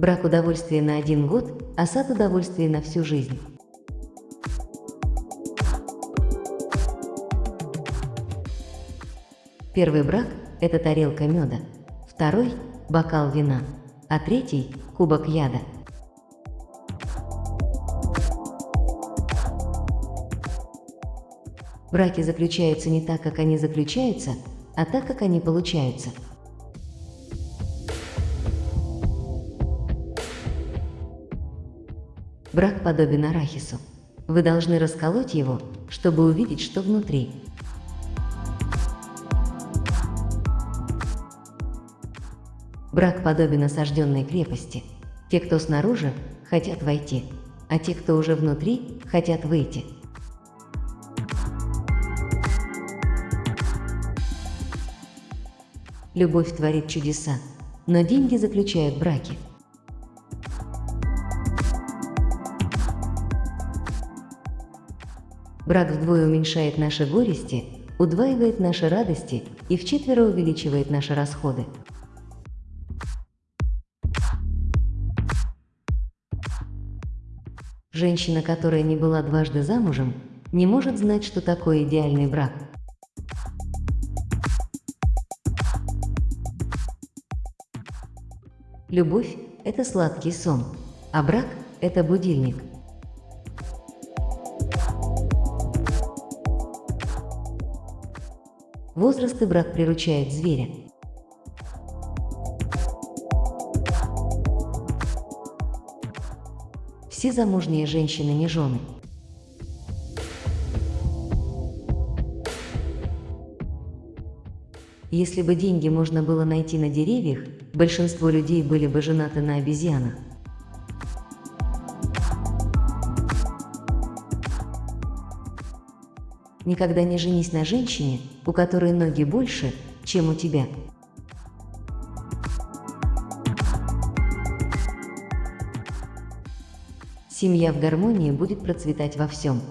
Брак удовольствия на один год, а сад удовольствия на всю жизнь. Первый брак – это тарелка меда, второй – бокал вина, а третий – кубок яда. Браки заключаются не так, как они заключаются, а так, как они получаются. Брак подобен арахису. Вы должны расколоть его, чтобы увидеть, что внутри. Брак подобен осажденной крепости. Те, кто снаружи, хотят войти, а те, кто уже внутри, хотят выйти. Любовь творит чудеса, но деньги заключают браки. Брак вдвое уменьшает наши горести, удваивает наши радости и вчетверо увеличивает наши расходы. Женщина, которая не была дважды замужем, не может знать, что такое идеальный брак. Любовь – это сладкий сон, а брак – это будильник. Возраст и брак приручают зверя. Все замужние женщины не жены. Если бы деньги можно было найти на деревьях, большинство людей были бы женаты на обезьянах. Никогда не женись на женщине, у которой ноги больше, чем у тебя. Семья в гармонии будет процветать во всем.